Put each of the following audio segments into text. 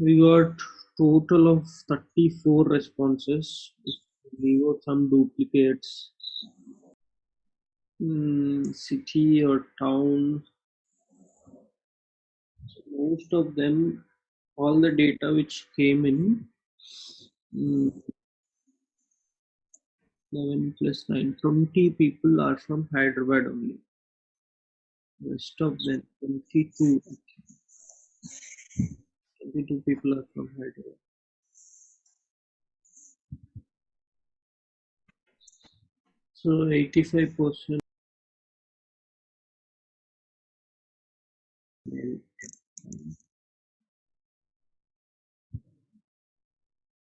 we got total of 34 responses. We got some duplicates. Mm, city or town. So most of them all the data which came in mm, 11 plus 9 20 people are from hyderabad only. Rest of them 22 22 people are from hyderabad. So 85 percent.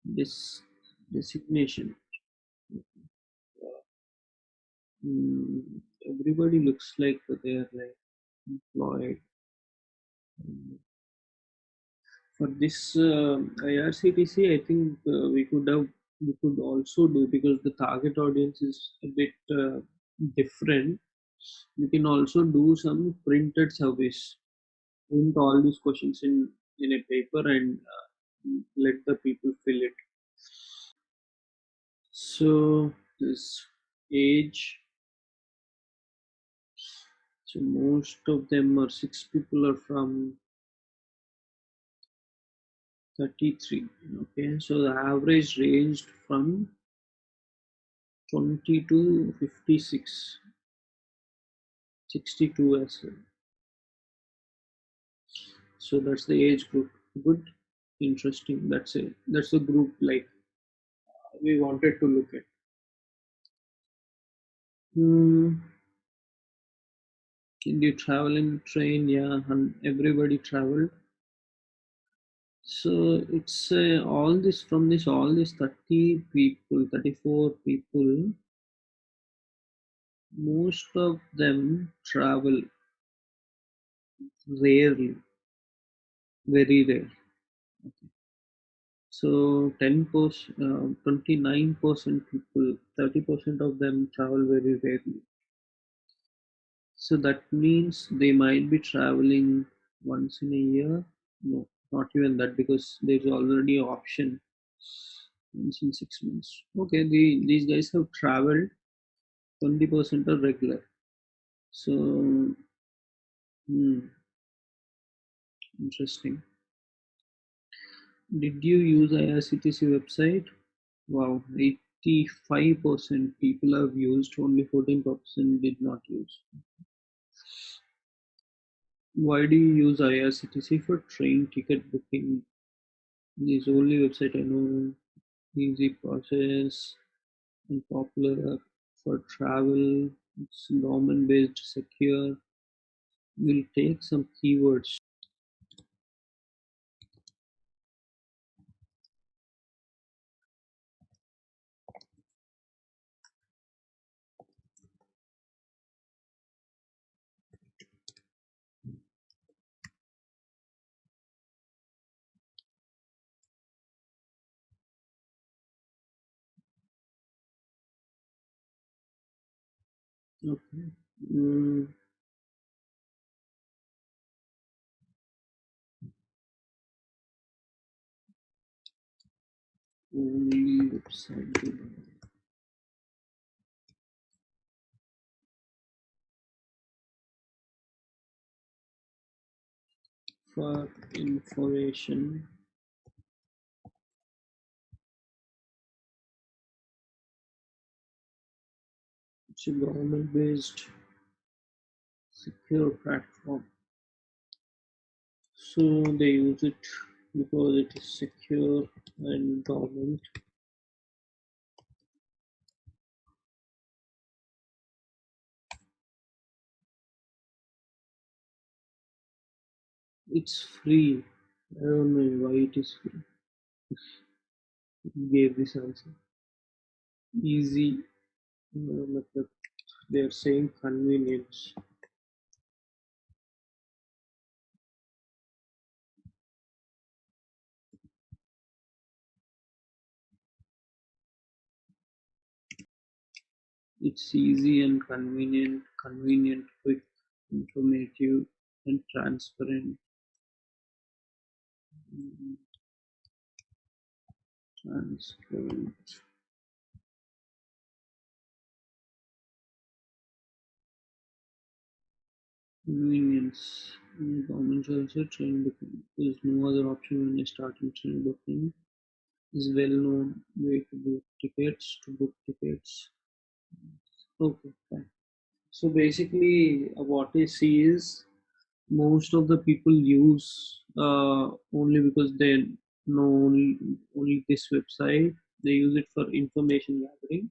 This designation. Mm, everybody looks like they're like employed. Mm. For this uh, irctc i think uh, we could have we could also do because the target audience is a bit uh, different. You can also do some printed service print all these questions in in a paper and uh, let the people fill it. So this age so most of them are six people are from 33 okay? So the average ranged from 20 to 56 62 as well. So that's the age group. Good. Interesting. That's it. That's the group like we wanted to look at. Hmm. Did you travel in train? Yeah, everybody traveled. So it's uh, all this from this all these 30 people, 34 people, most of them travel rarely, very rare. So 10 percent, uh, 29 percent people, 30 percent of them travel very rarely. So that means they might be traveling once in a year. No, not even that because there's already an option in six months. Okay, the, these guys have traveled 20% are regular. So, hmm, interesting. Did you use IRCTC website? Wow, 85% people have used, only 14% did not use. Why do you use IRCTC for train ticket booking? This only website I know. Easy process and popular for travel. It's government based, secure. We'll take some keywords. Okay. Mm. For information, it's a government based secure platform. So they use it because it is secure and government. It's free. I don't know why it is free. Gave this answer. Easy. Method. They are saying convenience. It's easy and convenient, convenient, quick, informative, and transparent. Mm, transparent convenience. Government also train booking. There is no other option when you start in train booking. Is well known way to book tickets to book tickets. Okay, fine. So basically, what I see is most of the people use uh, only because they know only, only this website. They use it for information gathering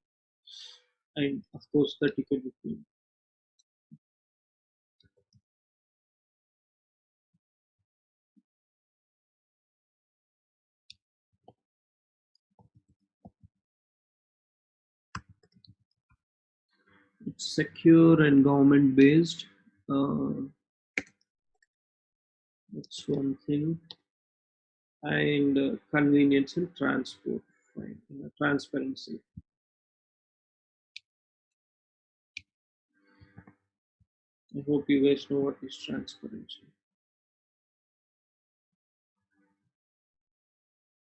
and of course the ticket booking. Secure and government based. Uh, that's one thing. And uh, convenience and transport. Fine. Uh, transparency. I hope you guys know what is transparency.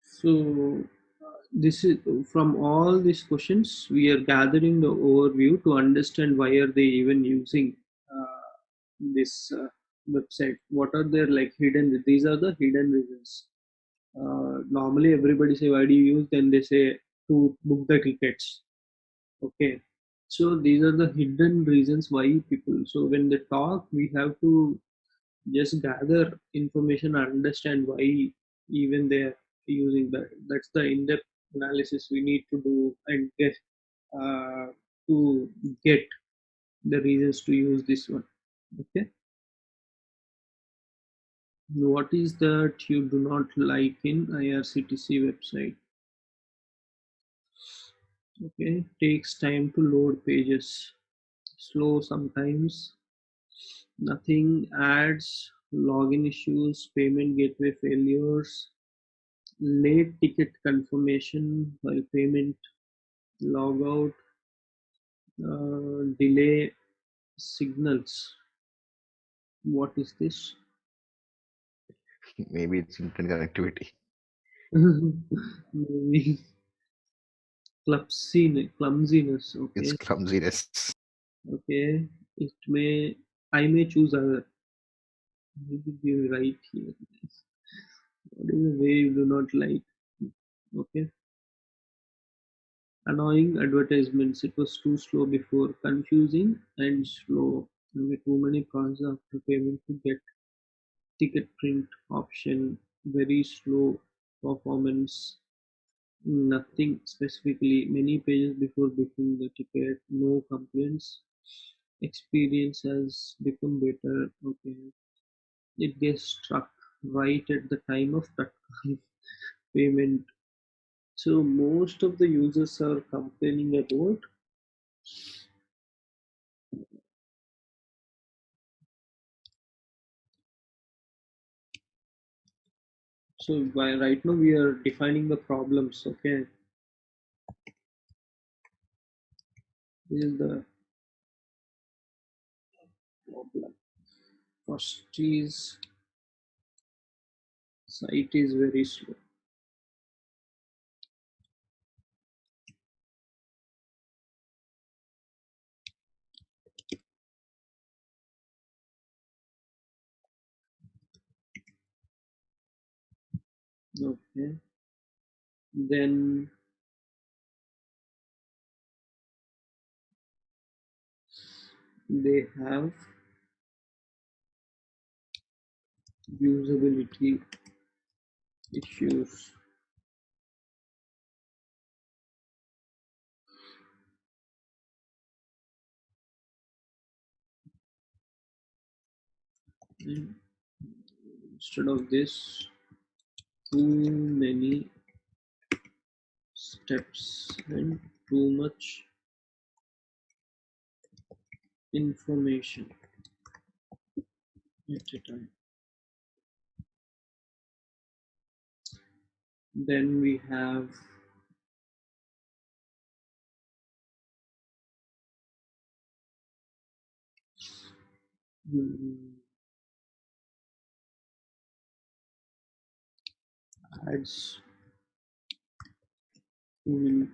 So this is from all these questions we are gathering the overview to understand why are they even using uh, this uh, website. What are their like hidden these are the hidden reasons. Uh, normally everybody say why do you use? Then they say to book the tickets. Okay. So these are the hidden reasons why people so when they talk we have to just gather information and understand why even they're using that. That's the in-depth analysis we need to do and get uh, to get the reasons to use this one okay? What is that you do not like in irctc website? Okay takes time to load pages. Slow sometimes. Nothing ads login issues payment gateway failures late ticket confirmation while payment logout uh, delay signals. What is this? Maybe it's internet connectivity. maybe. Clumsiness clumsiness okay. It's clumsiness. okay. It may i may choose other. Maybe you right here what is the way you do not like? Okay. Annoying advertisements. It was too slow before. Confusing and slow. Okay, too many process after payment to get ticket print option. Very slow performance. Nothing specifically. Many pages before booking the ticket. No complaints. Experience has become better. Okay. It gets struck right at the time of payment. So most of the users are complaining about so by right now we are defining the problems okay? This is the problem. First is site is very slow. Okay. Then they have usability issues. Instead of this too many steps and too much information. At a time then we have hmm, ads many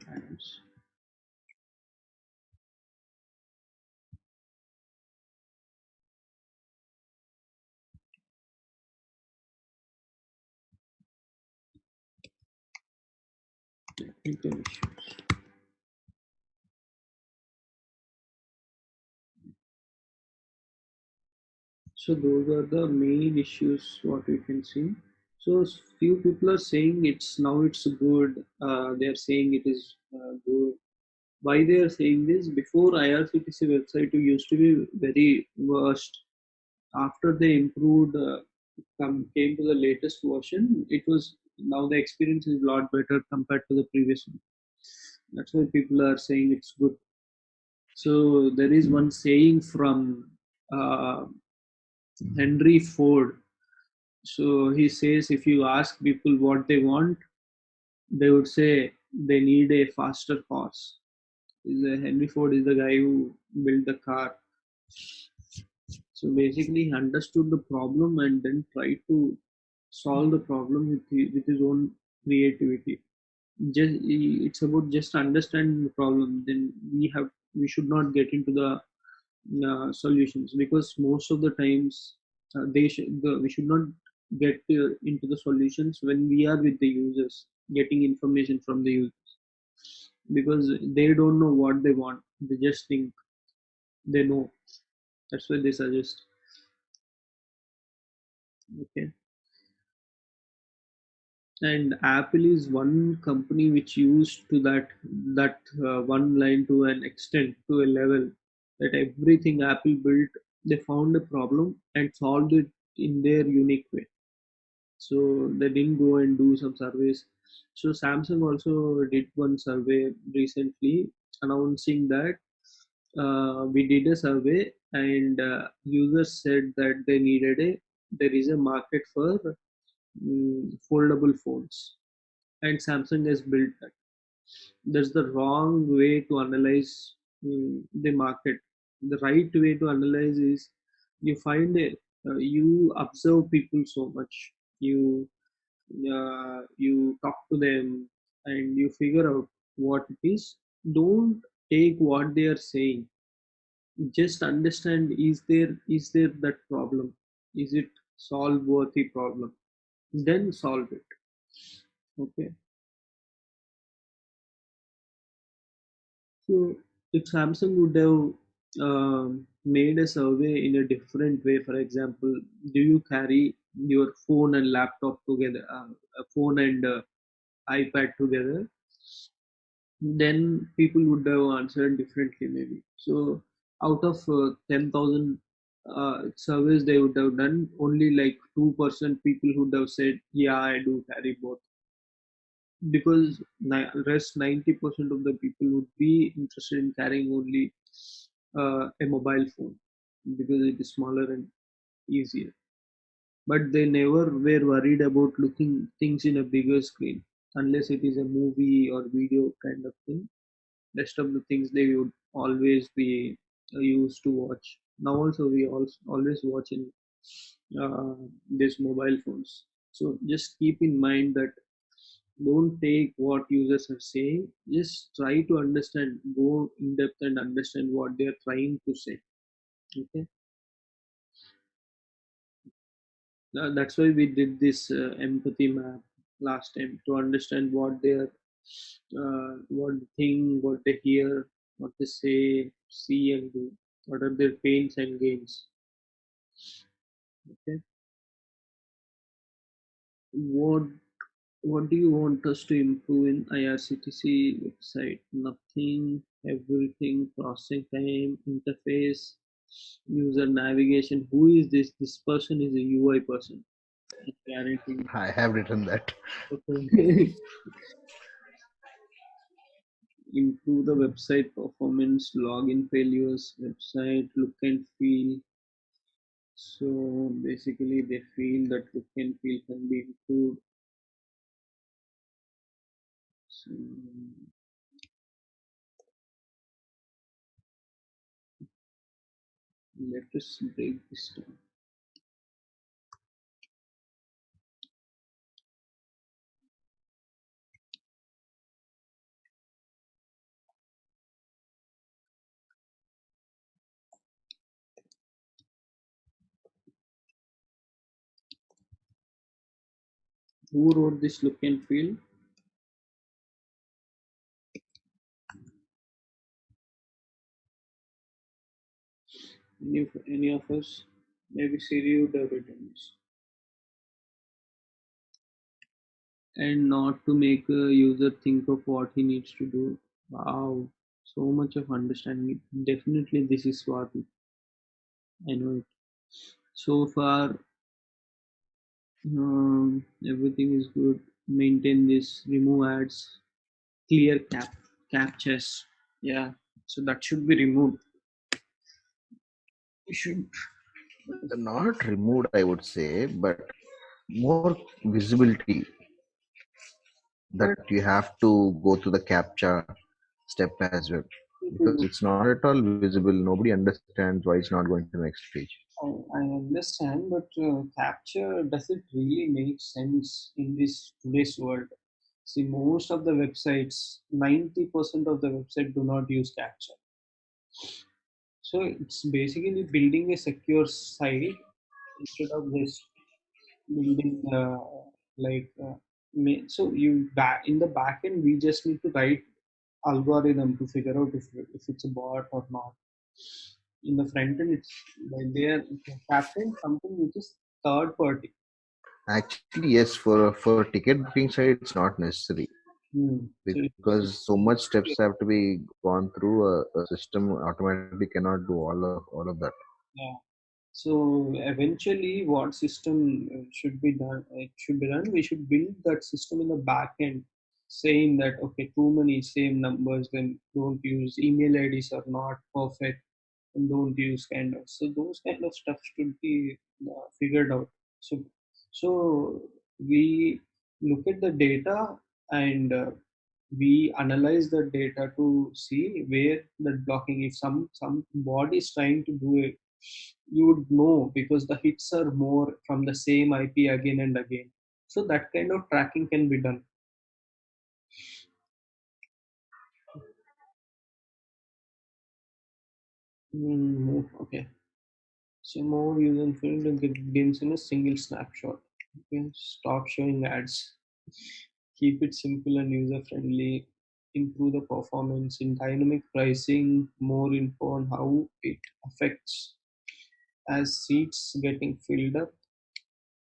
So those are the main issues what we can see. So few people are saying it's now it's good. Uh, they are saying it is uh, good. Why they are saying this? Before IRCTC website used to be very worst. After they improved, uh, come came to the latest version, it was now the experience is a lot better compared to the previous one. That's why people are saying it's good. So there is one saying from uh, Henry Ford. So he says if you ask people what they want, they would say they need a faster horse. Henry Ford is the guy who built the car. So basically, he understood the problem and then tried to solve the problem with with his own creativity. Just it's about just understanding the problem. Then we have we should not get into the uh, solutions because most of the times uh, they should the, we should not get uh, into the solutions when we are with the users getting information from the users because they don't know what they want they just think they know that's why they suggest okay and apple is one company which used to that that uh, one line to an extent to a level that everything apple built they found a problem and solved it in their unique way. So they didn't go and do some surveys. So samsung also did one survey recently announcing that uh, we did a survey and uh, users said that they needed a there is a market for foldable phones. And samsung has built that. That's the wrong way to analyze mm, the market. The right way to analyze is you find it uh, you observe people so much. You uh, you talk to them and you figure out what it is. Don't take what they are saying. Just understand is there is there that problem? Is it solve worthy problem then solve it. Okay. So if samsung would have um, made a survey in a different way for example do you carry your phone and laptop together uh, a phone and uh, ipad together? Then people would have answered differently maybe. So out of uh, 10000 uh, surveys they would have done only like 2% people would have said yeah i do carry both. Because ni- rest 90% of the people would be interested in carrying only uh, a mobile phone because it is smaller and easier. But they never were worried about looking things in a bigger screen. Unless it is a movie or video kind of thing rest of the things they would always be uh, used to watch. Now also we also always watch in uh, these mobile phones. So just keep in mind that don't take what users are saying. Just try to understand, go in depth and understand what they are trying to say. Okay, that's why we did this uh, empathy map last time to understand what they are, uh, what they think, what they hear, what they say, see, and do. What are their pains and gains? Okay. What What do you want us to improve in IRCTC website? Nothing, everything, processing time, interface, user navigation. Who is this? This person is a UI person. I. I have written that. Okay. improve the website performance, login failures, website look and feel. So basically, they feel that look and feel can be improved. So let us break this down. Who wrote this look and feel? Any of, any of us? Maybe Siri would have written this. And not to make a user think of what he needs to do. Wow, so much of understanding. Definitely, this is Swati. I know it. So far, um, everything is good. Maintain this. Remove ads. Clear cap captchas. Yeah. So that should be removed. Should. Not removed, I would say, but more visibility that you have to go to the captcha step as well because it's not at all visible nobody understands why it's not going to the next page I, understand, but uh, captcha does it really make sense in this today's world? See, most of the websites, ninety percent of the website do not use captcha. So it's basically building a secure site instead of just building uh, like. Uh, so you back in the back end, we just need to write algorithm to figure out if if it's a bot or not. In the front end, it's like they are capturing something which is third party. actually yes for for ticket booking side it's not necessary Hmm. Because so much steps have to be gone through a, a system automatically cannot do all of all of that yeah. So eventually, what system uh, should be done? It should be done. We should build that system in the back end, saying that okay, too many same numbers, then don't use email IDs are not perfect, and don't use kind of. So those kind of stuff should be uh, figured out. So so we look at the data and uh, we analyze the data to see where that blocking. If some some body is trying to do it you would know because the hits are more from the same IP again and again. So that kind of tracking can be done. Mm, okay. So more user friendly begins in a single snapshot. Okay. Stop showing ads. Keep it simple and user friendly. Improve the performance in dynamic pricing. More info on how it affects as seats getting filled up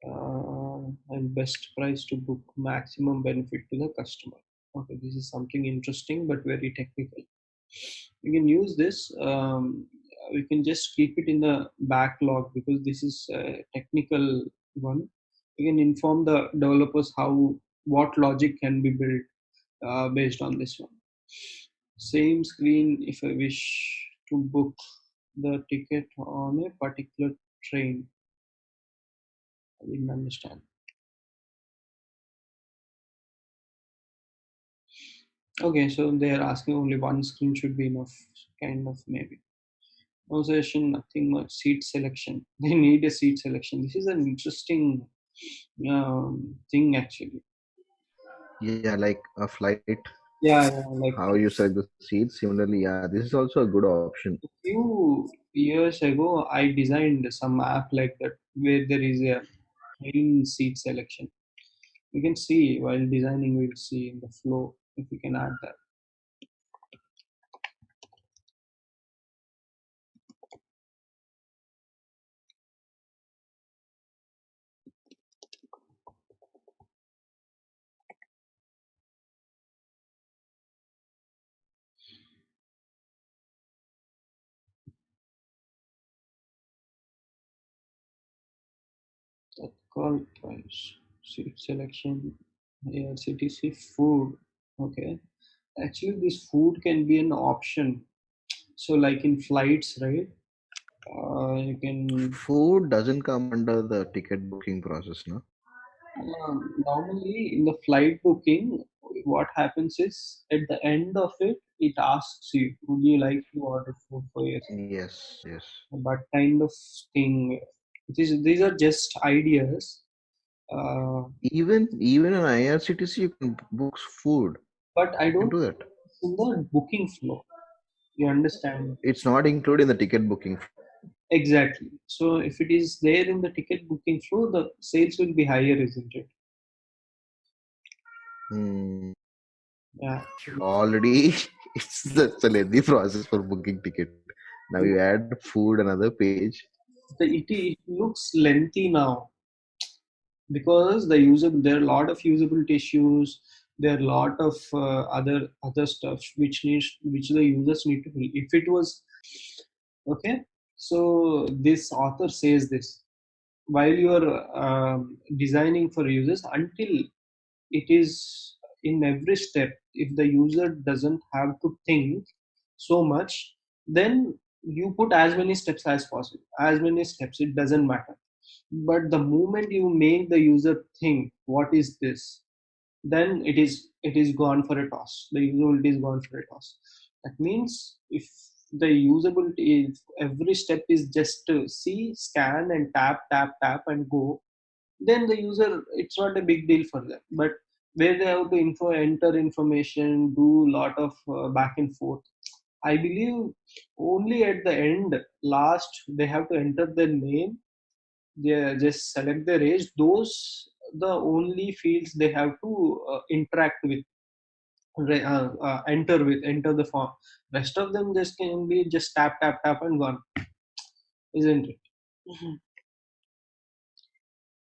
uh, and best price to book maximum benefit to the customer okay this is something interesting but very technical you can use this um, we can just keep it in the backlog because this is a technical one. You can inform the developers how what logic can be built uh, based on this one. Same screen if i wish to book the ticket on a particular train. I didn't understand Okay, so they are asking only one screen should be enough, kind of maybe. No session, nothing much. Seat selection. They need a seat selection. This is an interesting um, thing actually. yeah like a flight Yeah, yeah, like how you select the seats similarly yeah this is also a good option a few years ago, I designed some app like that where there is a train seat selection. You can see while designing, we'll see in the flow if you can add that. Call price, seat selection, IRCTC food. Okay. Actually, this food can be an option. So, like in flights, right? Uh, you can food doesn't come under the ticket booking process no um, normally in the flight booking, what happens is at the end of it, it asks you, "Would you like to order food for yourself?" yes yes But kind of thing. It is, these are just ideas. Uh, even even on irctc you can book food but I don't do that in the booking flow. You understand? it's not included in the ticket booking Exactly. So if it is there in the ticket booking flow, the sales will be higher, isn't it? Hmm. Yeah. Already, it's that's a lengthy process for booking ticket. Now you add food another page. The, it, it looks lengthy now because the user there are a lot of usability issues there are a lot of uh, other other stuff which needs which the users need to fill if it was okay so this author says this while you are um, designing for users until it is in every step if the user doesn't have to think so much then you put as many steps as possible as many steps it doesn't matter. But the moment you make the user think what is this then it is it is gone for a toss. The usability is gone for a toss. That means if the usability every step is just to see scan and tap tap tap and go then the user it's not a big deal for them. But where they have to info enter information do lot of uh, back and forth i believe only at the end last they have to enter their name they just select their age. Those the only fields they have to uh, interact with uh, uh, enter with enter the form. Rest of them just can be just tap tap tap and gone isn't it? Mhm.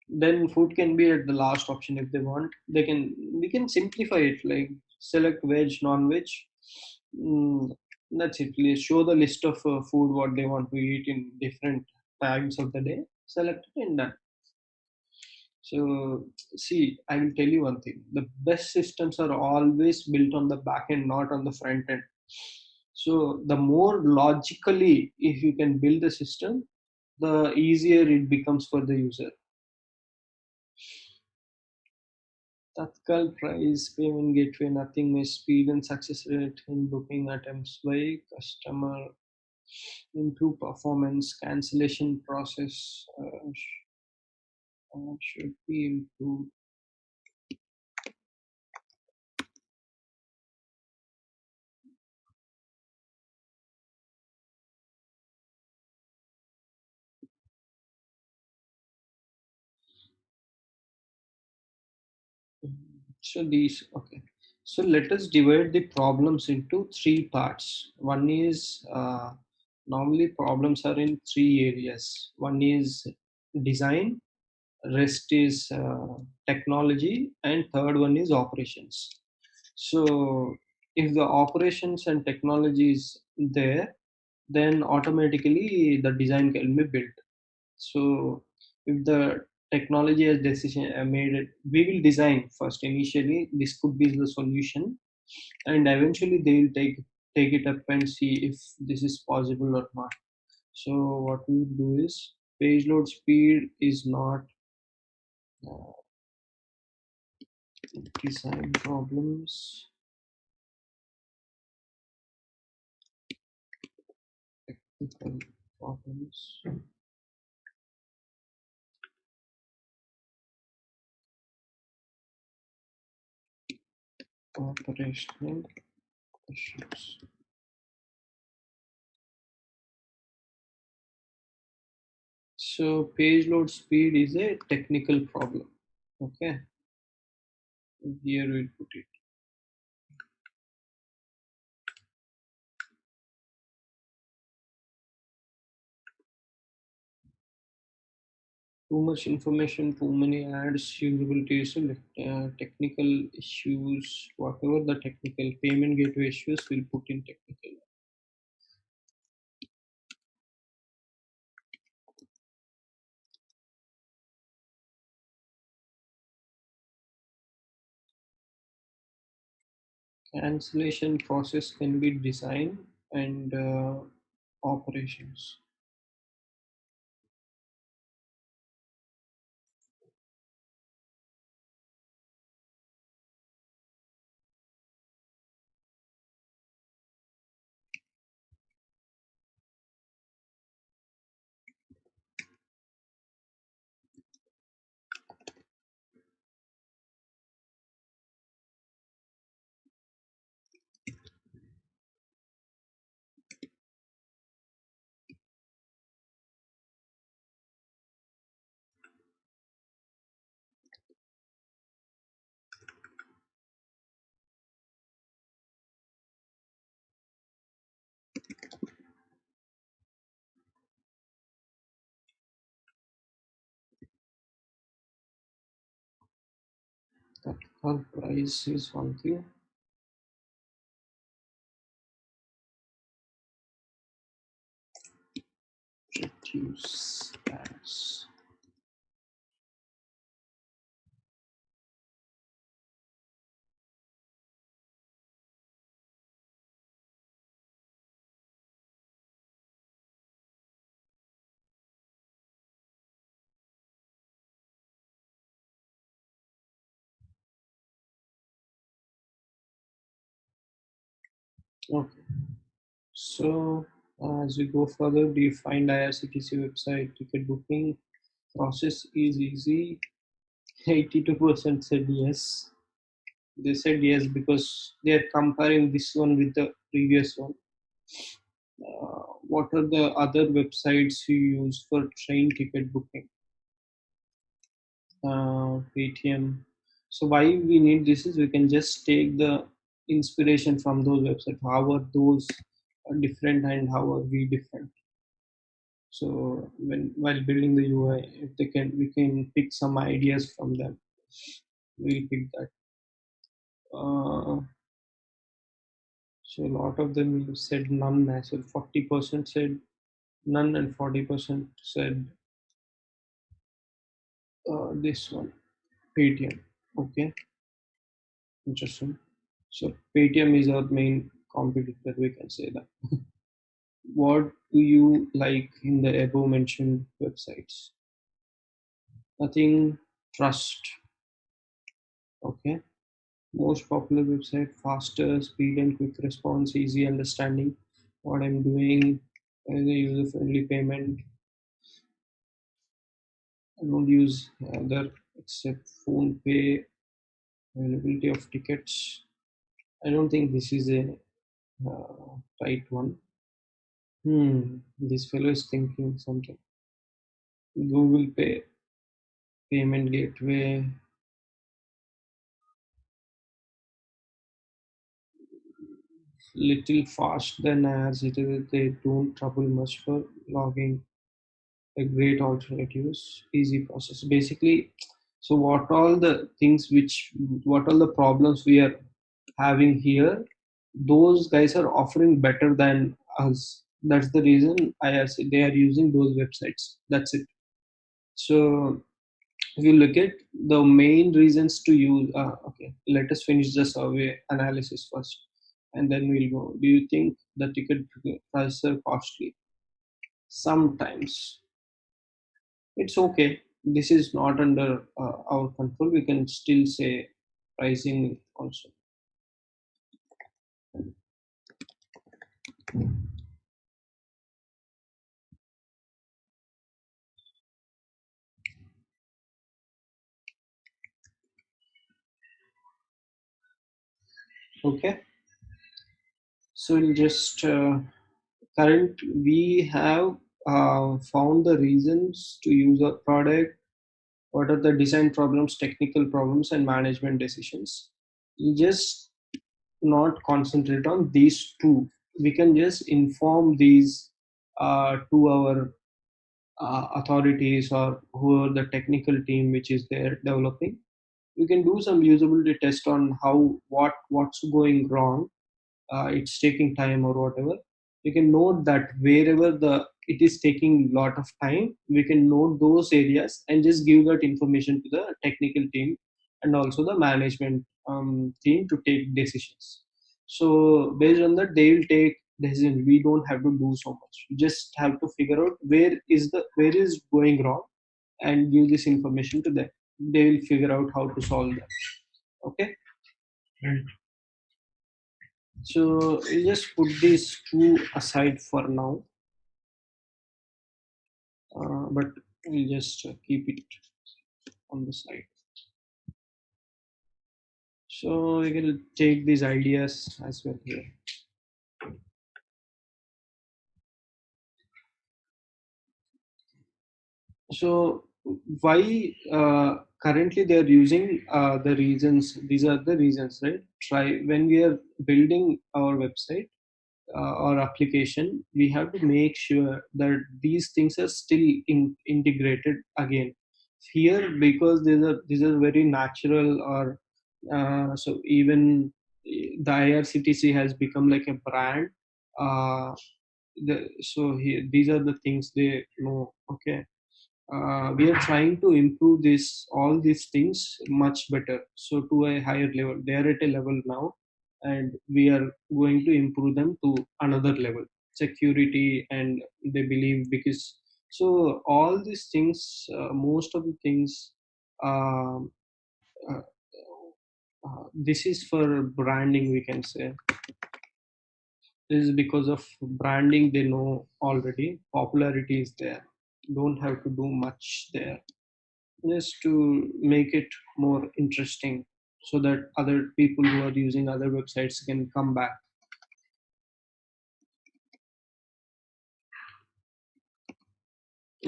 then food can be at the last option if they want. They can we can simplify it like select veg non-veg. Mm, that's it. Let's show the list of uh, food what they want to eat in different times of the day. Select it and done So, see, I will tell you one thing. The best systems are always built on the back end, not on the front end. So, the more logically, if you can build the system, the easier it becomes for the user. Tatkal price, payment gateway, nothing may speed and success rate in booking attempts by customer, improve performance, cancellation process uh, uh, should be improved So these okay. So let us divide the problems into three parts. One is uh, normally problems are in three areas. One is design, rest is uh, technology, and third one is operations. So if the operations and technology is there, then automatically the design can be built. So if the technology has decision uh, made it, we will design first initially. This could be the solution, and eventually they will take take it up and see if this is possible or not. So what we do is page load speed is not design problems. Technical problems. Operational issues. So page load speed is a technical problem. Okay, here we put it. Too much information, too many ads, usability uh, technical issues, whatever the technical payment gateway issues, we'll put in technical. Cancellation process can be design and uh, operations. Well, price is one thing. Reduce ads. Okay. So uh, as we go further, do you find IRCTC website ticket booking process is easy? 82% said yes. They said yes because they are comparing this one with the previous one. Uh, what are the other websites you use for train ticket booking? Uh, Paytm. So why we need this is we can just take the inspiration from those websites. How are those different and how are we different? So when while building the UI, if they can, we can pick some ideas from them. We'll pick that. Uh, so a lot of them said none well. Forty percent said none, and forty percent said uh, this one, Paytm. Okay, interesting. So Paytm is our main competitor. We can say that. what do you like in the above mentioned websites? Nothing. Trust. Okay. Most popular website, faster, speed and quick response, easy understanding what I'm doing, and user friendly payment. I don't use other except PhonePe, availability of tickets. I don't think this is a uh, right one. Hmm, this fellow is thinking something. Google Pay, payment gateway. Little fast than as it is. They don't trouble much for logging. A great alternatives, easy process. Basically, so what all the things which, what all the problems we are having here, those guys are offering better than us. That's the reason IRC they are using those websites. That's it. So if you look at the main reasons to use uh, okay let us finish the survey analysis first and then we'll go do you think the ticket prices are costly sometimes it's okay this is not under uh, our control we can still say pricing also okay. So we'll just uh, current we have uh, found the reasons to use our product. What are the design problems technical problems and management decisions? You just not concentrate on these two we can just inform these uh, to our uh, authorities or whoever the technical team which is there developing. You can do some usability test on how what what's going wrong uh, it's taking time or whatever. We can note that wherever the it is taking a lot of time we can note those areas and just give that information to the technical team and also the management um, team to take decisions so based on that they will take decisions we don't have to do so much. We just have to figure out where is the where is going wrong and give this information to them. They will figure out how to solve that. Okay? So we just put these two aside for now. Uh, but we'll just keep it on the side so we can take these ideas as well here. So why uh, currently they are using uh, the reasons these are the reasons right? Try when we are building our website uh, or application we have to make sure that these things are still in, integrated again. Here because these are these are very natural or uh, so even the irctc has become like a brand. Uh, the, so here, these are the things they know okay? Uh, we are trying to improve this all these things much better. So to a higher level they are at a level now and we are going to improve them to another level security and they believe because so all these things uh, most of the things um, uh, uh, this is for branding we can say. This is because of branding they know already. Popularity is there. Don't have to do much there. Just to make it more interesting so that other people who are using other websites can come back.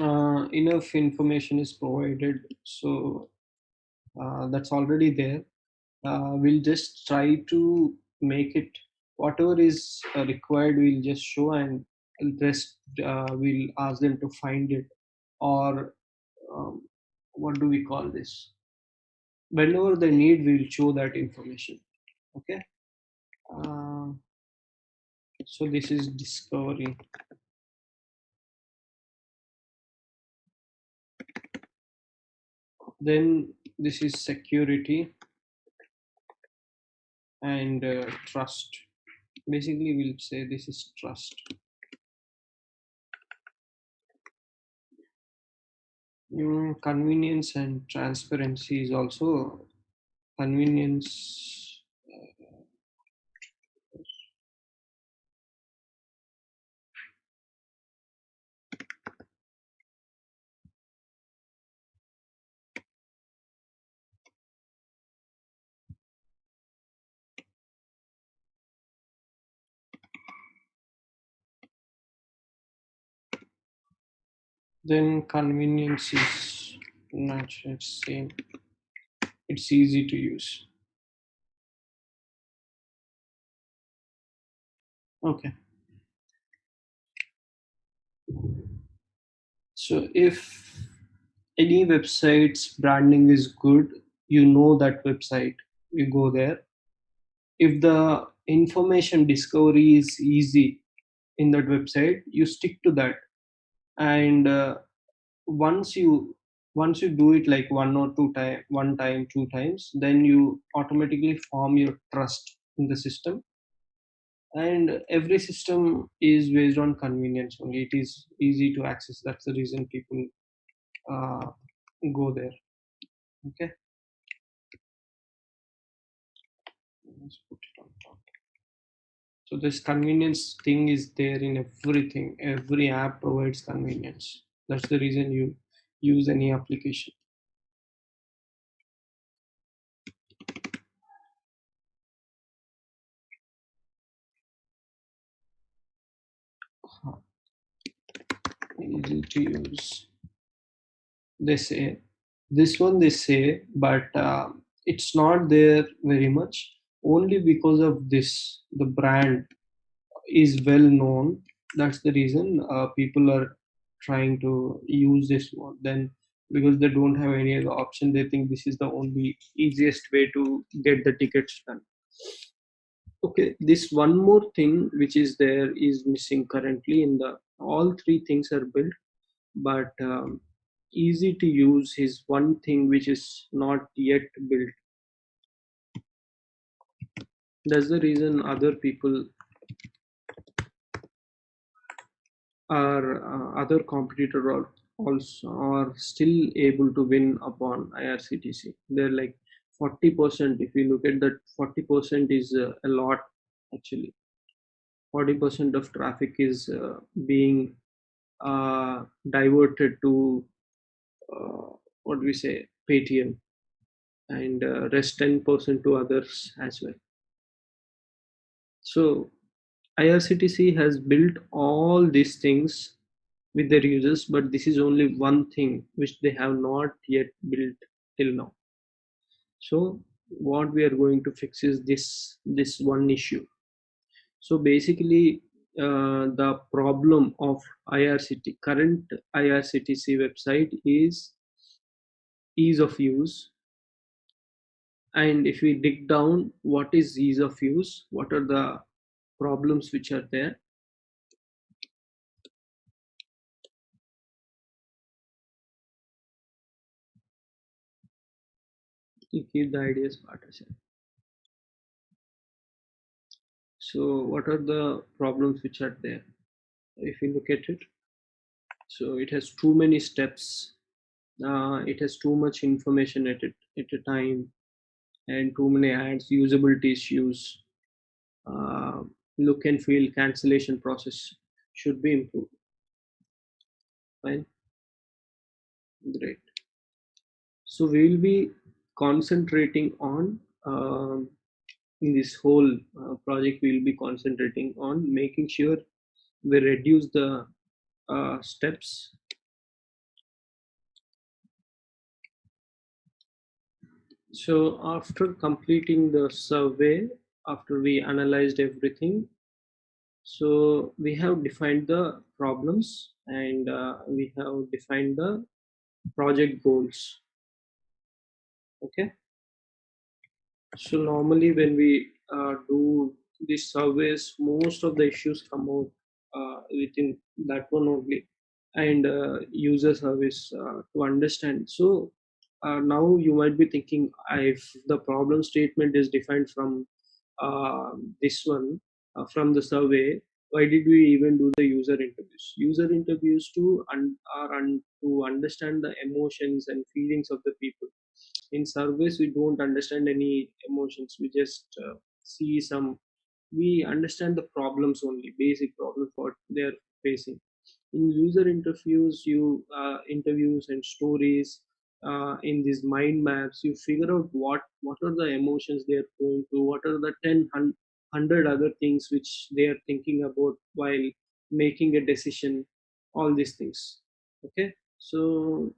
Uh, enough information is provided. So uh, that's already there uh, we'll just try to make it whatever is uh, required we'll just show and rest uh, we'll ask them to find it. Or um, what do we call this? Whenever they need we'll show that information. Okay? Uh, so this is discovery. Then this is security and uh, trust. Basically we'll say this is trust. Mm, convenience and transparency is also convenience then convenience is not same. It's easy to use. Okay. So if any website's branding is good you know that website. You go there. If the information discovery is easy in that website you stick to that and uh, once you once you do it like one or two time one time two times then you automatically form your trust in the system. And every system is based on convenience only. It is easy to access. That's the reason people uh, go there. Okay Let's put it on top. So this convenience thing is there in everything. Every app provides convenience. That's the reason you use any application. Easy to use. They say this one they say but uh, it's not there very much only because of this the brand is well known. That's the reason uh, people are trying to use this one. Then because they don't have any other option they think this is the only easiest way to get the tickets done. Okay this one more thing which is there is missing currently in the all three things are built but um, easy to use is one thing which is not yet built that's the reason other people are uh, other competitor also are still able to win upon irctc they're like 40% if you look at that 40% is uh, a lot actually. 40% of traffic is uh, being uh, diverted to uh, what we say paytm and uh, rest 10% to others as well so irctc has built all these things with their users but this is only one thing which they have not yet built till now. So what we are going to fix is this this one issue. So basically uh, the problem of irct current irctc website is ease of use and if we dig down what is ease of use? What are the problems which are there? You keep the ideas part aside so what are the problems which are there? If you look at it so it has too many steps. Uh, it has too much information at it at a time and too many ads usability issues uh, look and feel cancellation process should be improved. Fine. Great. So we will be concentrating on um, in this whole uh, project we will be concentrating on making sure we reduce the uh, steps so after completing the survey after we analyzed everything so we have defined the problems and uh, we have defined the project goals. Okay? So normally when we uh, do these surveys most of the issues come out uh, within that one only. And uh, user service uh, to understand. So uh, now you might be thinking if the problem statement is defined from uh, this one uh, from the survey why did we even do the user interviews? User interviews to un- are un- to understand the emotions and feelings of the people. In surveys we don't understand any emotions. We just uh, see some we understand the problems only basic problems what they're facing. In user interviews you uh, interviews and stories uh, in these mind maps you figure out what what are the emotions they are going through what are the 10 100 other things which they are thinking about while making a decision all these things okay? So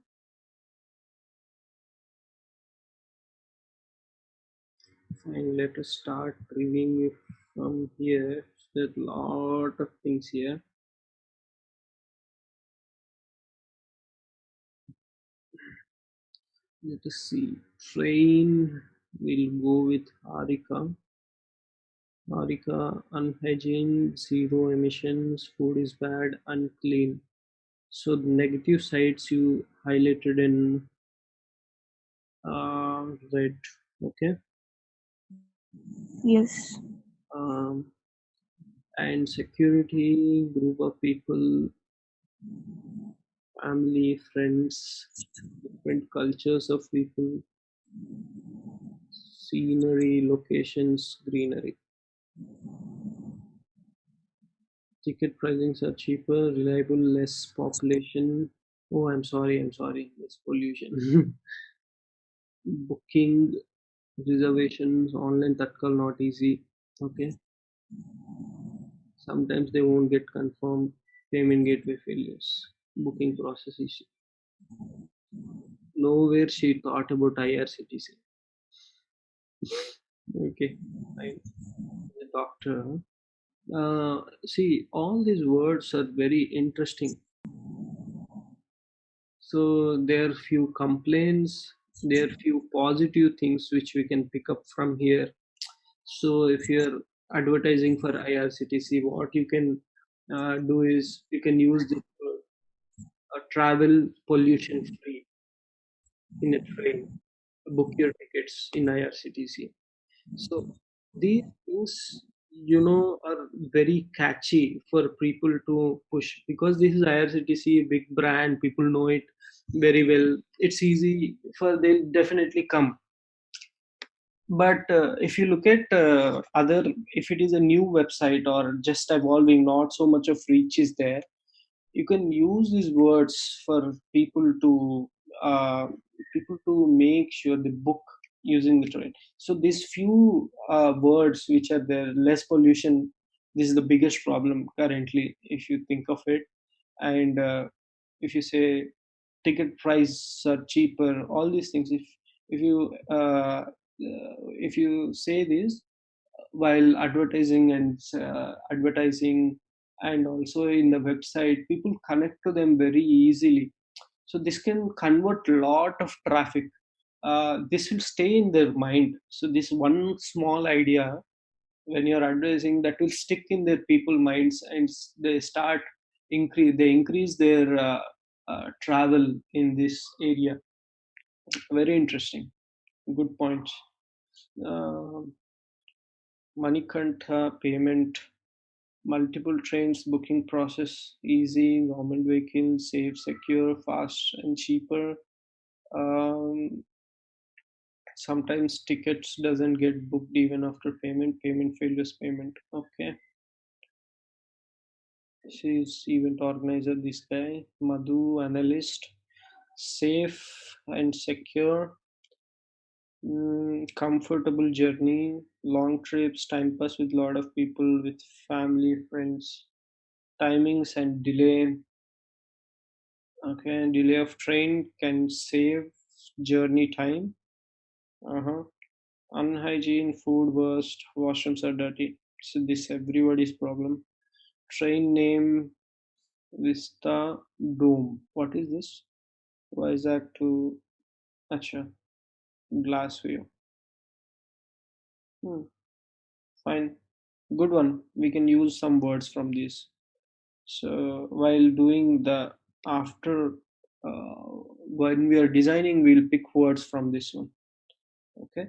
fine let us start reviewing from here. There's a lot of things here let us see. Train we'll go with harika. Harika unhygiene zero emissions food is bad unclean. So the negative sides you highlighted in uh, red okay? Yes. um, and security group of people family friends different cultures of people scenery locations greenery. Ticket pricings are cheaper reliable less population. Oh i'm sorry i'm sorry less pollution. Booking reservations online tatkal not easy okay? Sometimes they won't get confirmed payment gateway failures booking process issue nowhere she thought about irctc okay doctor uh, see all these words are very interesting. So there are few complaints there are few positive things which we can pick up from here. So if you're advertising for irctc what you can uh, do is you can use the travel pollution free in a train. Book your tickets in irctc so these things you know are very catchy for people to push because this is irctc a big brand people know it very well. It's easy for they'll definitely come. But uh, if you look at uh, other if it is a new website or just evolving not so much of reach is there you can use these words for people to uh, people to make sure they book using the train. So these few uh, words which are there less pollution this is the biggest problem currently if you think of it. And uh, if you say ticket price are cheaper all these things if if you uh, if you say this while advertising and uh, advertising and also in the website people connect to them very easily. So this can convert a lot of traffic. Uh, this will stay in their mind. So this one small idea when you're advertising that will stick in their people minds and they start increase they increase their uh, uh, travel in this area. Very interesting. Good point uh, Manikantha payment multiple trains booking process easy government vehicle safe secure fast and cheaper. Um, sometimes tickets doesn't get booked even after payment. Payment failures payment okay. She's event organizer this guy madhu analyst. Safe and secure mm, comfortable journey long trips time pass with lot of people with family friends timings and delay. Okay delay of train can save journey time. Uh-huh. Unhygiene food waste washrooms are dirty. So this everybody's problem. Train name vista dome what is this? Why is that to acha glass view hmm. fine. Good one. We can use some words from this. So while doing the after uh, when we are designing we'll pick words from this one. Okay?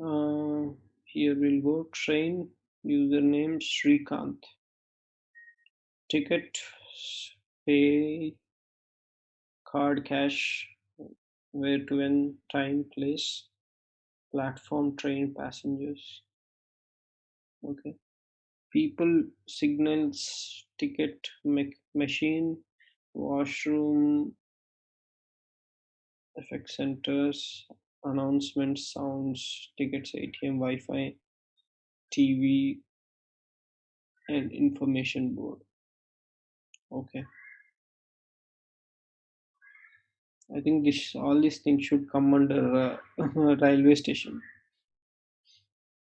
Uh, here we'll go. Train username Srikanth ticket pay card cash where to when time place platform train passengers. Okay. People signals ticket machine washroom effect centers announcements sounds tickets atm wi-fi tv and information board okay. I think this all these things should come under uh, railway station.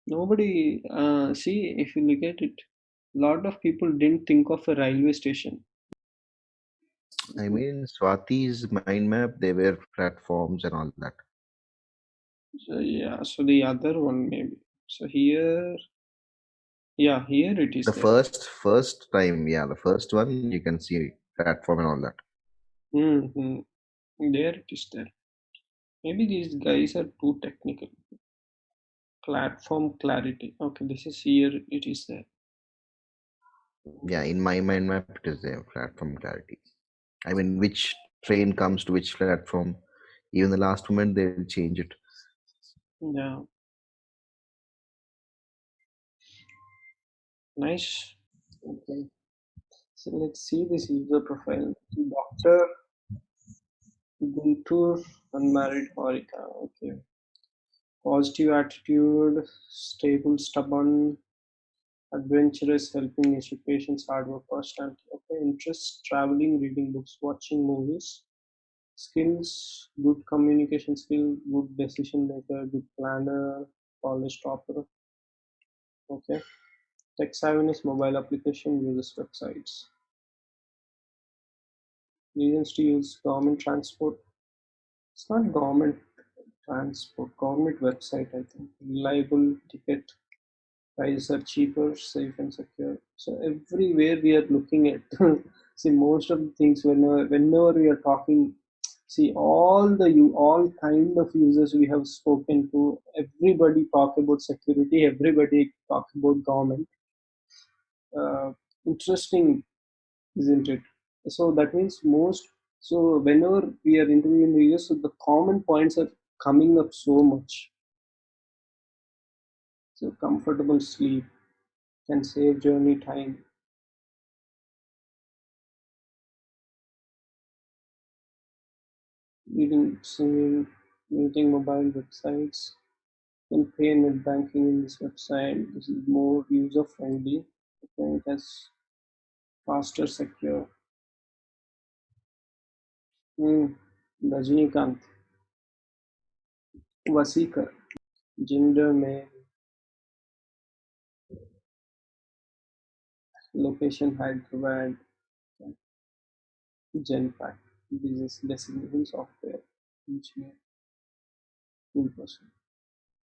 Nobody uh, see if you look at it a lot of people didn't think of a railway station. I mean, Swati's mind map, they were platforms and all that. so yeah so the other one maybe. So here yeah here it is The there. first, first time, yeah, the first one, you can see platform and all that. hmm there it is there maybe these guys are too technical platform clarity okay this is here it is there Yeah, in my mind map, it is there, platform clarity. I mean, which train comes to which platform. Even the last moment, they will change it. yeah nice. Okay. So let's see. This user profile doctor. Guntur unmarried Harika okay. Positive attitude stable stubborn adventurous helping nature patients, hard work personality okay interests traveling reading books watching movies skills good communication skill good decision maker good planner college topper okay tech savviness mobile application uses websites. Reasons to use government transport. It's not government transport government website i think. Reliable ticket. Prices are cheaper safe and secure. So everywhere we are looking at see most of the things whenever whenever we are talking see all the you all kind of users we have spoken to everybody talk about security everybody talk about government Uh, interesting isn't it? So that means most so whenever we are interviewing users so the common points are coming up so much. So comfortable sleep can save journey time. Reading singing using mobile websites can pay net banking in this website. This is more user friendly okay it has faster secure. Hmm. Rajinikanth. Vasikar gender male location Hyderabad. Genpact, business designation software. Engineer, in person.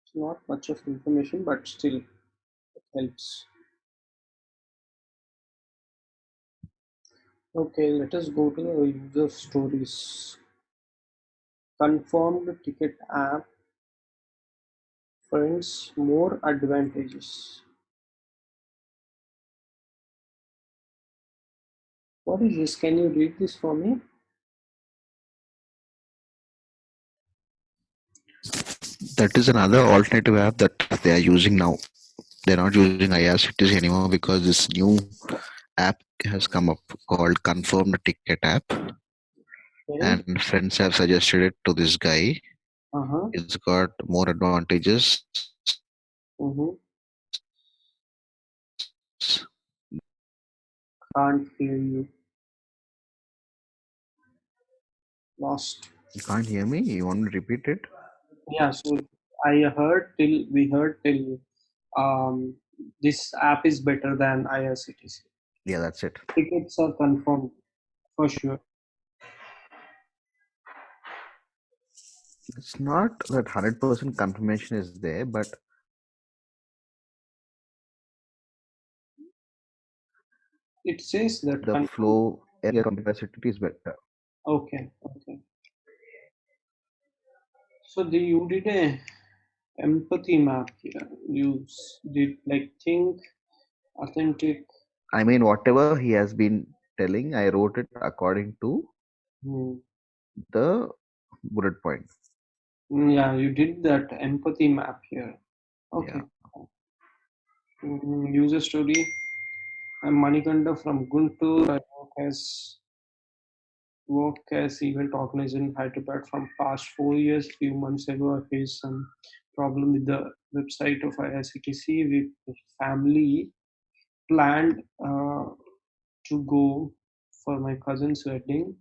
It's not much of information, but still it helps. Okay, let us go to the user stories. Confirmed ticket app finds more advantages. What is this? Can you read this for me? That is another alternative app that they are using now. They're not using IRCTC anymore because this new app has come up called Confirmed Ticket app, Okay. and friends have suggested it to this guy. Uh-huh. It's got more advantages. Mm-hmm. Can't hear you. Lost. You can't hear me? You want to repeat it? Yeah, so I heard till we heard till um this app is better than IRCTC. Yeah, that's it. Tickets are confirmed for sure. It's not that 100% confirmation is there, but It says that the flow area capacity is better. okay, okay. So the you did a empathy map here. You did like think, authentic. I mean, whatever he has been telling, I wrote it according to Hmm. the bullet point. Mm, Yeah, you did that empathy map here. Okay. Mm, user story. I'm Manikanda from Guntur. I work as work as event organizer in Hyderabad from past four years. Few months ago, I faced some problem with the website of IRCTC. With family planned uh, to go for my cousin's wedding,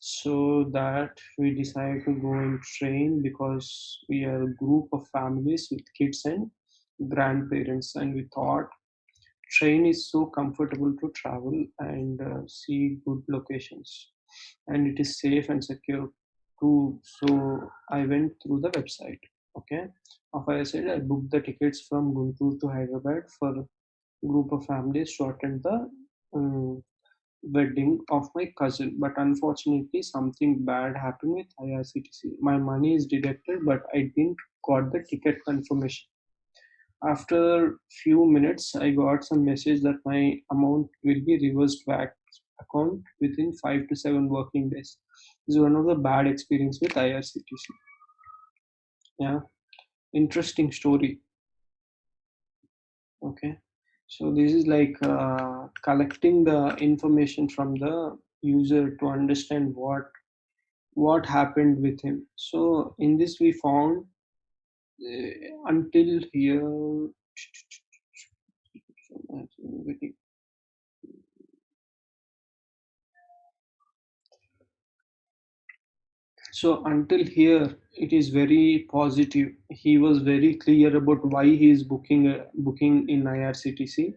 so that we decided to go in train because we are a group of families with kids and grandparents, and we thought train is so comfortable to travel and uh, see good locations. And it is safe and secure too. So i went through the website okay? After i said i booked the tickets from guntur to hyderabad for group of families attend the um, wedding of my cousin but unfortunately something bad happened with irctc my money is deducted but i didn't got the ticket confirmation after few minutes, I got some message that my amount will be reversed back account within five to seven working days. This is one of the bad experience with IRCTC. Yeah, interesting story. Okay, so this is like uh, collecting the information from the user to understand what what happened with him. So in this we found uh, until here. So until here, it is very positive. He was very clear about why he is booking uh, booking in IRCTC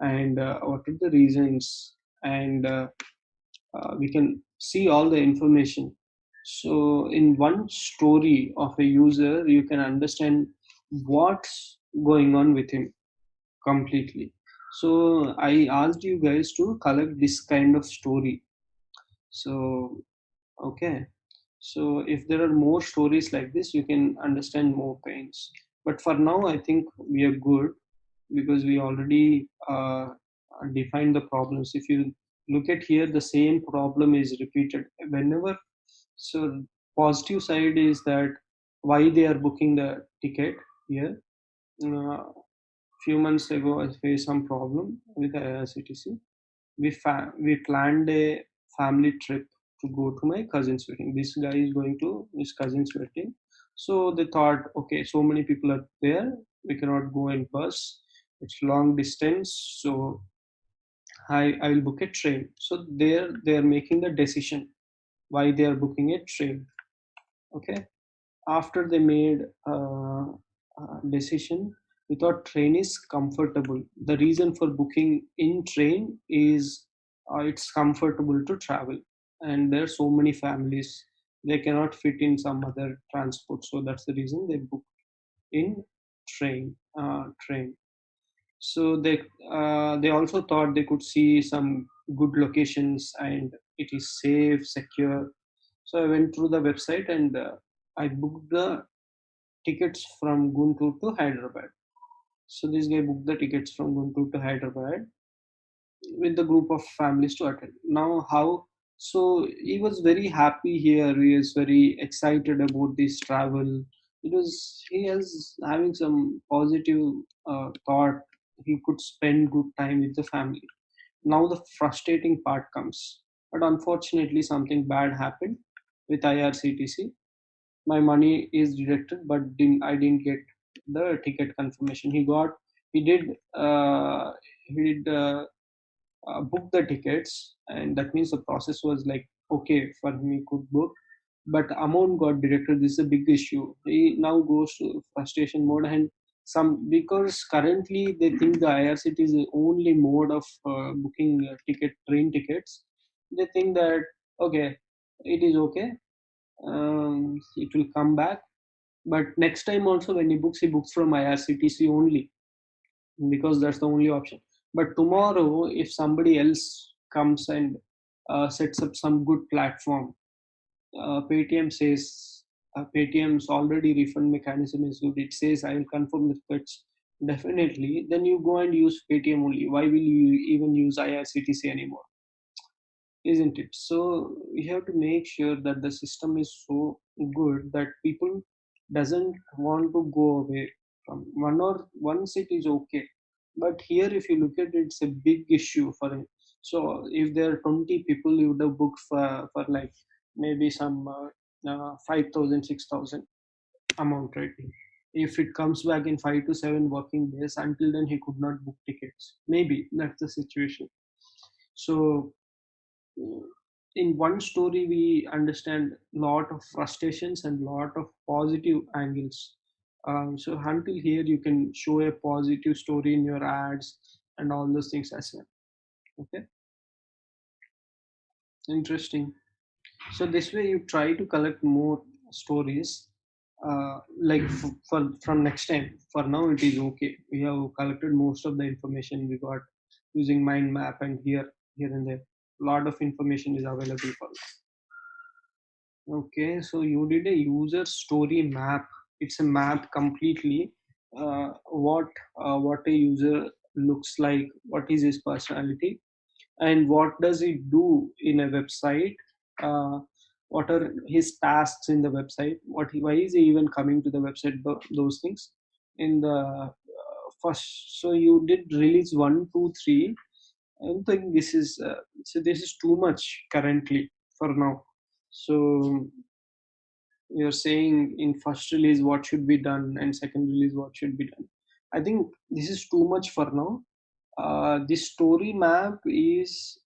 and uh, what are the reasons, and uh, uh, we can see all the information. So in one story of a user, you can understand what's going on with him completely. So I asked you guys to collect this kind of story. So okay so if there are more stories like this you can understand more pains but for now i think we are good because we already uh, defined the problems. If you look at here the same problem is repeated whenever. So positive side is that why they are booking the ticket here. Uh, few months ago i faced some problem with irctc we we planned a family trip to go to my cousin's wedding. This guy is going to his cousin's wedding. So they thought, okay, so many people are there, we cannot go in bus. It's long distance, so I I will book a train. So they're they're making the decision why they are booking a train. Okay, after they made uh, a decision, we thought train is comfortable. The reason for booking in train is uh, it's comfortable to travel and there are so many families they cannot fit in some other transport so that's the reason they book in train uh, train so they uh, they also thought they could see some good locations and it is safe secure so i went through the website and uh, i booked the tickets from guntur to hyderabad so this guy booked the tickets from guntur to hyderabad with the group of families to attend. Now, how? So he was very happy here. He is very excited about this travel because he is having some positive uh, thought. He could spend good time with the family. Now the frustrating part comes, but unfortunately, something bad happened with IRCTC. My money is deducted, but didn't, I didn't get the ticket confirmation. He got, he did, uh, he did. Uh, uh, book the tickets and that means the process was like okay for me could book. But amount got deducted. This is a big issue. He now goes to frustration mode and some because currently they think the irct is the only mode of uh, booking uh, ticket train tickets. They think that okay it is okay. Um, it will come back. But next time also when he books he books from irctc only because that's the only option but tomorrow if somebody else comes and uh, sets up some good platform uh, paytm says uh, paytm's already refund mechanism is good. It says i will confirm the tickets definitely then you go and use paytm only. Why will you even use irctc anymore? Isn't it? So we have to make sure that the system is so good that people doesn't want to go away from one or once it is okay but here if you look at it it's a big issue for it. So if there are 20 people you would have booked for, for like maybe some uh, uh, 5000 amount right? If it comes back in 5 to 7 working days until then he could not book tickets. Maybe that's the situation. So in one story we understand lot of frustrations and lot of positive angles um, so until here you can show a positive story in your ads and all those things as well. Okay? Interesting. So this way you try to collect more stories uh, like for from next time. For now it is okay. We have collected most of the information we got using mind map and here here and there. A lot of information is available for us. Okay so you did a user story map it's a map completely uh, what uh, what a user looks like what is his personality and what does he do in a website uh, what are his tasks in the website what he, why is he even coming to the website those things. In the uh, first so you did release one two three. I don't think this is uh, so this is too much currently for now. So you're saying in first release what should be done and second release what should be done. I think this is too much for now. Uh, this story map is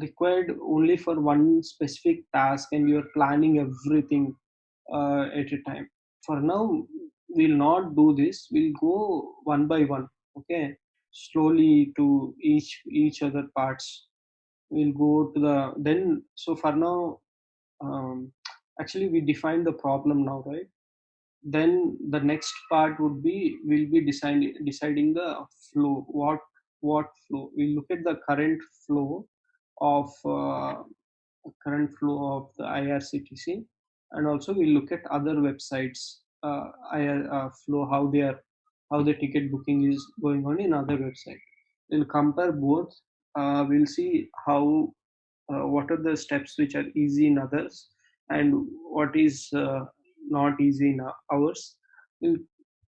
required only for one specific task and you're planning everything uh, at a time. For now we'll not do this. We'll go one by one okay? Slowly to each each other parts. We'll go to the then so for now um, actually we define the problem now right? Then the next part would be we'll be deciding deciding the flow what what flow. We look at the current flow of uh, current flow of the irctc and also we look at other websites uh, IR, uh, flow how they are how the ticket booking is going on in other website. We'll compare both uh, we'll see how uh, what are the steps which are easy in others and what is uh, not easy in ours we'll,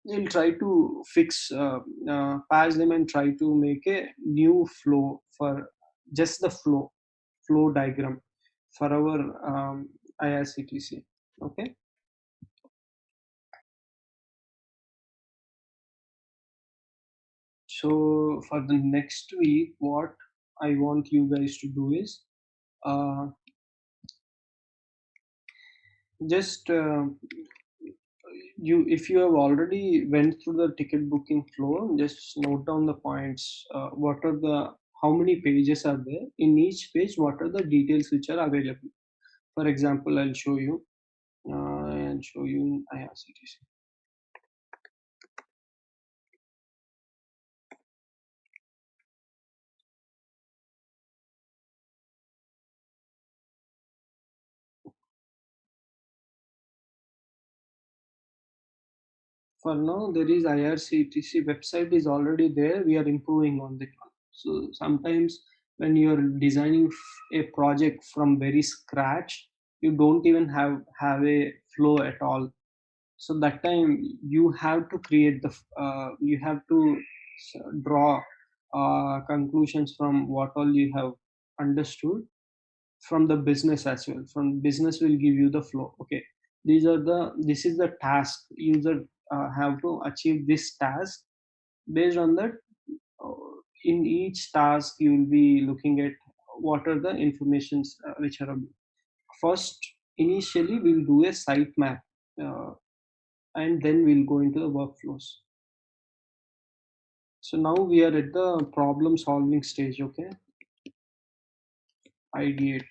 we'll try to fix uh, uh, them and try to make a new flow for just the flow flow diagram for our um, irctc okay? So for the next week what i want you guys to do is uh, just uh, you if you have already went through the ticket booking flow just note down the points uh, what are the how many pages are there in each page what are the details which are available For example, I'll show you. Uh, I'll show you IRCTC. For now there is irctc website is already there. We are improving on that one. So sometimes when you are designing a project from very scratch you don't even have have a flow at all. So that time you have to create the uh, you have to draw uh, conclusions from what all you have understood from the business as well. From business will give you the flow. Okay. These are the this is the task. User uh, have to achieve this task. Based on that uh, in each task you will be looking at what are the informations uh, which are first initially we'll do a sitemap uh, and then we'll go into the workflows. So now we are at the problem solving stage okay? Ideate.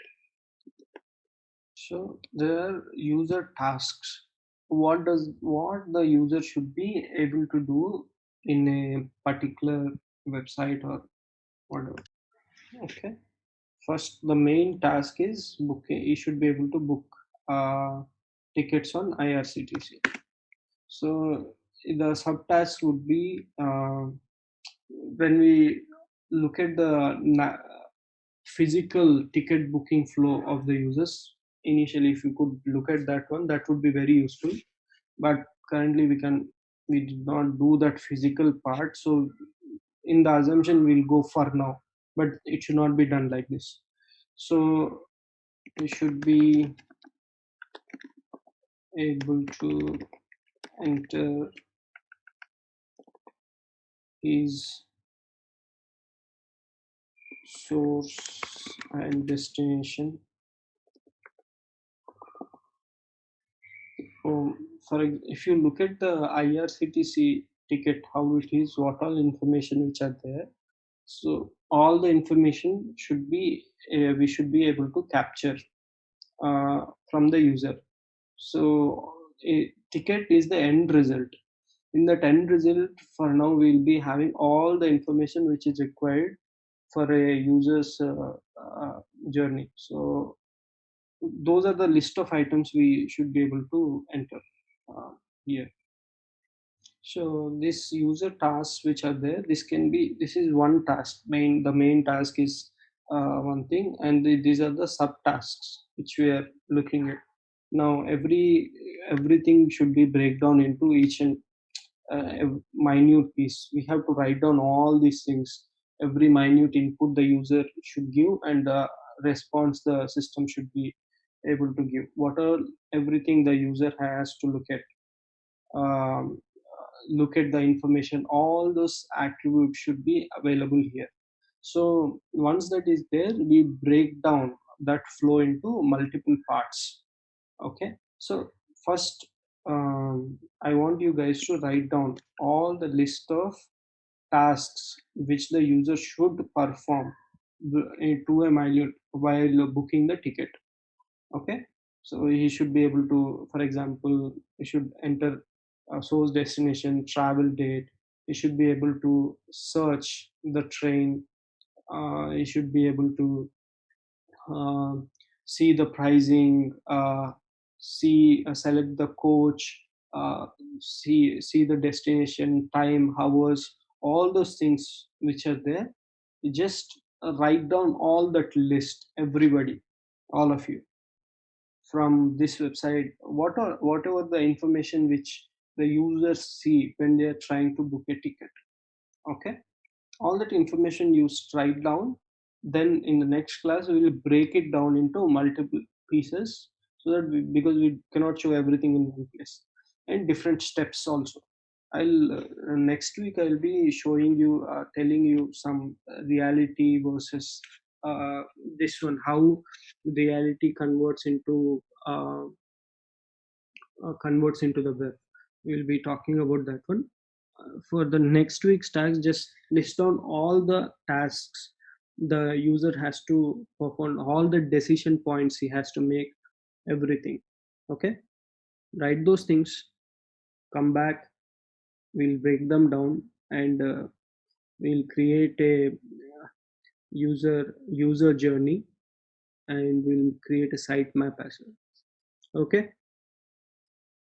So there are user tasks what does what the user should be able to do in a particular website or whatever. Okay. First the main task is booking you should be able to book uh, tickets on irctc so the subtask would be uh, when we look at the physical ticket booking flow of the users initially if you could look at that one that would be very useful. But currently we can we did not do that physical part. So in the assumption we'll go for now. But it should not be done like this. So we should be able to enter his source and destination um, for if you look at the irctc ticket how it is what all information which are there so all the information should be uh, we should be able to capture uh, from the user. So a ticket is the end result. In that end result for now we'll be having all the information which is required for a user's uh, uh, journey. So those are the list of items we should be able to enter uh, here. So this user tasks which are there this can be this is one task main the main task is uh, one thing and the, these are the subtasks which we are looking at. Now every everything should be breakdown into each and uh, minute piece. We have to write down all these things. Every minute input the user should give and the response the system should be able to give what are everything the user has to look at um, look at the information all those attributes should be available here. So once that is there we break down that flow into multiple parts. Okay? So first um, i want you guys to write down all the list of tasks which the user should perform to a minute while booking the ticket okay? So he should be able to for example he should enter source destination travel date. He should be able to search the train. Uh, he should be able to uh, see the pricing uh, see uh, select the coach uh, see see the destination time hours all those things which are there. Just write down all that list everybody all of you from this website what are whatever the information which the users see when they are trying to book a ticket okay? All that information you write down then in the next class we will break it down into multiple pieces so that we, because we cannot show everything in one place and different steps also. I'll uh, next week i'll be showing you uh, telling you some reality versus this one how reality converts into uh, uh, converts into the web. We'll be talking about that one. Uh, for the next week's tasks just list down all the tasks the user has to perform all the decision points he has to make everything. Okay? Write those things come back we'll break them down and uh, we'll create a uh, user user journey and we'll create a sitemap as well. Okay